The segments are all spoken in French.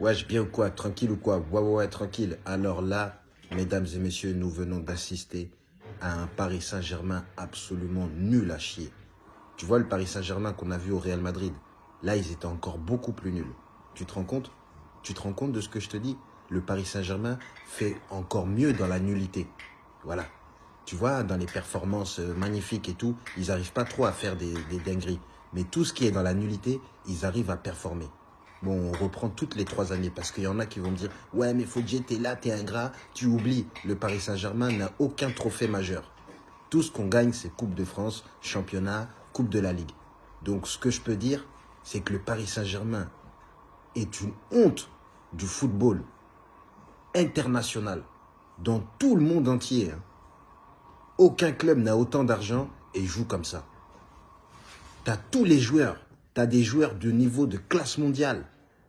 Wesh, bien ou quoi? Tranquille ou quoi? Ouais, ouais, ouais, tranquille. Alors là, mesdames et messieurs, nous venons d'assister à un Paris Saint-Germain absolument nul à chier. Tu vois le Paris Saint-Germain qu'on a vu au Real Madrid? Là, ils étaient encore beaucoup plus nuls. Tu te rends compte? Tu te rends compte de ce que je te dis? Le Paris Saint-Germain fait encore mieux dans la nullité. Voilà. Tu vois, dans les performances euh, magnifiques et tout, ils n'arrivent pas trop à faire des, des dingueries. Mais tout ce qui est dans la nullité, ils arrivent à performer. Bon, on reprend toutes les trois années parce qu'il y en a qui vont me dire « Ouais, mais faut t'es là, t'es ingrat. » Tu oublies, le Paris Saint-Germain n'a aucun trophée majeur. Tout ce qu'on gagne, c'est Coupe de France, Championnat, Coupe de la Ligue. Donc, ce que je peux dire, c'est que le Paris Saint-Germain est une honte du football international dans tout le monde entier. Hein. Aucun club n'a autant d'argent et joue comme ça. Tu as tous les joueurs tu as des joueurs de niveau de classe mondiale.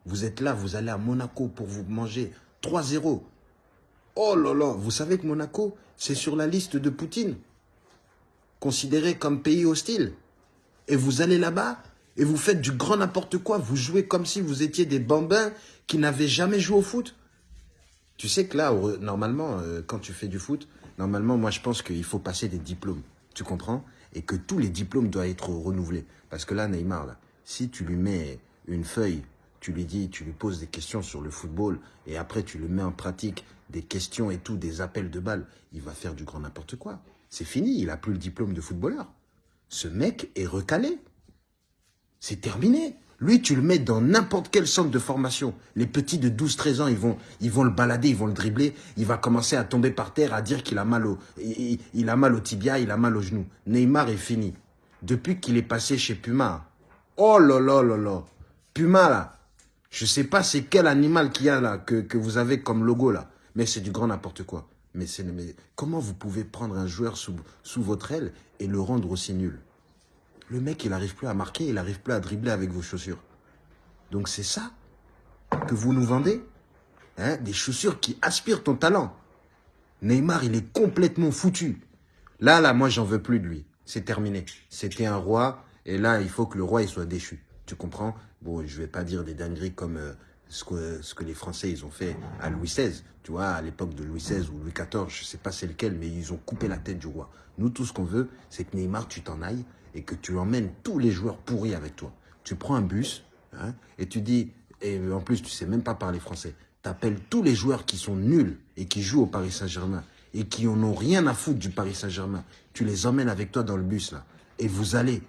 Vous êtes là, vous allez à Monaco pour vous manger 3-0. Oh là là, vous savez que Monaco, c'est sur la liste de Poutine. Considéré comme pays hostile. Et vous allez là-bas et vous faites du grand n'importe quoi. Vous jouez comme si vous étiez des bambins qui n'avaient jamais joué au foot. Tu sais que là, normalement, euh, quand tu fais du foot, normalement, moi, je pense qu'il faut passer des diplômes. Tu comprends? Et que tous les diplômes doivent être renouvelés. Parce que là, Neymar, là, si tu lui mets une feuille, tu lui dis, tu lui poses des questions sur le football et après tu le mets en pratique, des questions et tout, des appels de balles, il va faire du grand n'importe quoi. C'est fini, il a plus le diplôme de footballeur. Ce mec est recalé. C'est terminé. Lui, tu le mets dans n'importe quel centre de formation. Les petits de 12-13 ans, ils vont, ils vont le balader, ils vont le dribbler. Il va commencer à tomber par terre, à dire qu'il a mal au, il a mal au tibia, il a mal au genou. Neymar est fini. Depuis qu'il est passé chez Puma, Oh là là là là. Puma là. Je sais pas c'est quel animal qu'il y a là que, vous avez comme logo là. Mais c'est du grand n'importe quoi. Mais, mais comment vous pouvez prendre un joueur sous, votre aile et le rendre aussi nul? Le mec, il n'arrive plus à marquer, il n'arrive plus à dribbler avec vos chaussures. Donc c'est ça que vous nous vendez hein? Des chaussures qui aspirent ton talent. Neymar, il est complètement foutu. Là, là, moi, j'en veux plus de lui. C'est terminé. C'était un roi. Et là, il faut que le roi il soit déchu. Tu comprends? Bon, je vais pas dire des dingueries comme euh, ce, que, ce que les Français ils ont fait à Louis XVI. Tu vois, à l'époque de Louis XVI ou Louis XIV, je sais pas c'est lequel, mais ils ont coupé la tête du roi. Nous, tout ce qu'on veut, c'est que Neymar, tu t'en ailles et que tu emmènes tous les joueurs pourris avec toi. Tu prends un bus hein, et tu dis, et en plus, tu sais même pas parler français. Tu appelles tous les joueurs qui sont nuls et qui jouent au Paris Saint-Germain et qui en ont rien à foutre du Paris Saint-Germain. Tu les emmènes avec toi dans le bus là et vous allez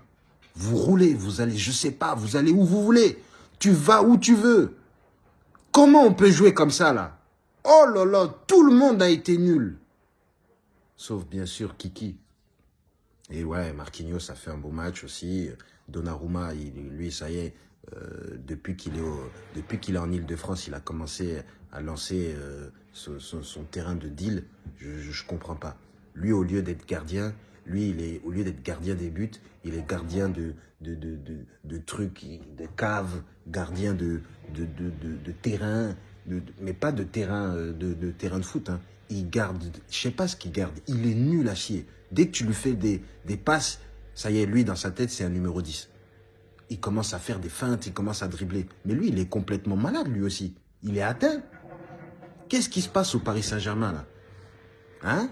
vous roulez, vous allez, je sais pas, vous allez où vous voulez. Tu vas où tu veux. Comment on peut jouer comme ça, là? Oh là là, tout le monde a été nul. Sauf bien sûr Kiki. Et ouais, Marquinhos a fait un beau match aussi. Donnarumma, lui, ça y est, euh, depuis qu'il est, est en Ile-de-France, il a commencé à lancer euh, son, terrain de deal. Je ne comprends pas. Lui, au lieu d'être gardien, lui, il est, au lieu d'être gardien des buts, il est gardien de, trucs, de caves, gardien de, de, terrain, mais pas de terrain euh, de foot. Hein. Il garde, je sais pas ce qu'il garde, il est nul à chier. Dès que tu lui fais des, des passes, ça y est, lui, dans sa tête, c'est un numéro 10. Il commence à faire des feintes, il commence à dribbler. Mais lui, il est complètement malade, lui aussi. Il est atteint. Qu'est-ce qui se passe au Paris Saint-Germain, là? Hein?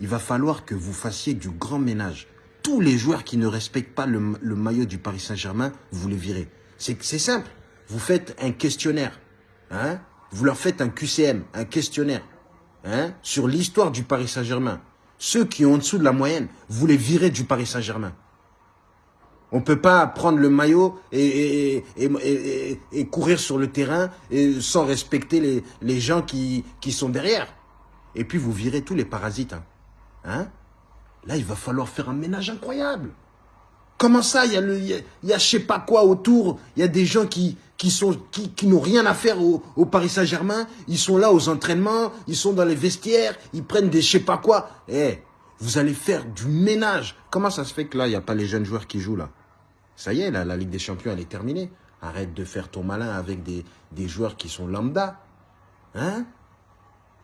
Il va falloir que vous fassiez du grand ménage. Tous les joueurs qui ne respectent pas le, maillot du Paris Saint-Germain, vous les virez. C'est simple. Vous faites un questionnaire. Hein vous leur faites un QCM, un questionnaire. Hein sur l'histoire du Paris Saint-Germain. Ceux qui ont en dessous de la moyenne, vous les virez du Paris Saint-Germain. On ne peut pas prendre le maillot et, courir sur le terrain sans respecter les, gens qui, qui sont derrière. Et puis vous virez tous les parasites. Hein. Hein? Là, il va falloir faire un ménage incroyable. Comment ça, il y a, le, il y a, je sais pas quoi autour, il y a des gens qui, qui, sont, qui, qui n'ont rien à faire au, au Paris Saint-Germain, ils sont là aux entraînements, ils sont dans les vestiaires, ils prennent des je sais pas quoi. Eh, vous allez faire du ménage. Comment ça se fait que là, il n'y a pas les jeunes joueurs qui jouent là? Ça y est, là, la Ligue des Champions, elle est terminée. Arrête de faire ton malin avec des, des joueurs qui sont lambda. Hein?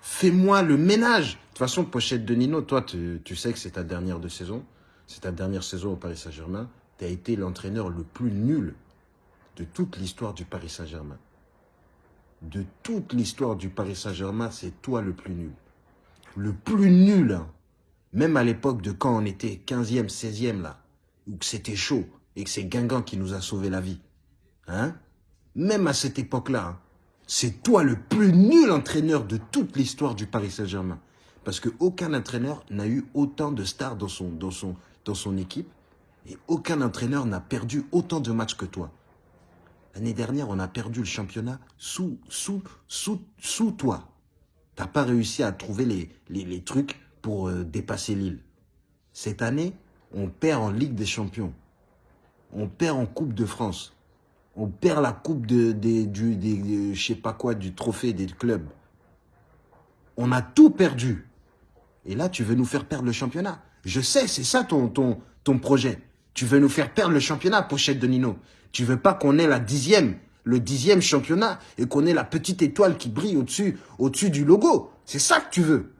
Fais-moi le ménage. De toute façon, Pochette de Nino, toi, tu, sais que c'est ta dernière de saison. C'est ta dernière saison au Paris Saint-Germain. Tu as été l'entraîneur le plus nul de toute l'histoire du Paris Saint-Germain. de toute l'histoire du Paris Saint-Germain, c'est toi le plus nul. Le plus nul, hein. Même à l'époque de quand on était 15e, 16e là, où c'était chaud et que c'est Guingamp qui nous a sauvé la vie. Hein Même à cette époque-là, hein, c'est toi le plus nul entraîneur de toute l'histoire du Paris Saint-Germain. Parce qu'aucun entraîneur n'a eu autant de stars dans son, dans, son, dans son équipe et aucun entraîneur n'a perdu autant de matchs que toi. L'année dernière, on a perdu le championnat sous, sous, sous, sous toi. Tu n'as pas réussi à trouver les, les, les trucs pour euh, dépasser Lille. Cette année, on perd en Ligue des Champions. On perd en Coupe de France. On perd la coupe de, de, du, je sais pas quoi, du trophée des clubs. On a tout perdu. Et là, tu veux nous faire perdre le championnat. Je sais, c'est ça ton, ton, ton projet. Tu veux nous faire perdre le championnat, pochette de Nino. Tu veux pas qu'on ait la dixième, le dixième championnat et qu'on ait la petite étoile qui brille au-dessus, au-dessus du logo. C'est ça que tu veux.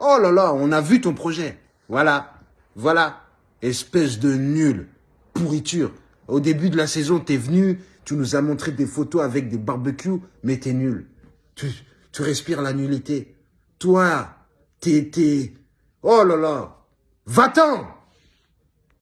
Oh là là, on a vu ton projet. Voilà, voilà. Espèce de nul, pourriture. Au début de la saison, t'es venu, tu nous as montré des photos avec des barbecues, mais t'es nul. Tu, tu respires la nullité. Toi, t'es... Oh là là. Va-t'en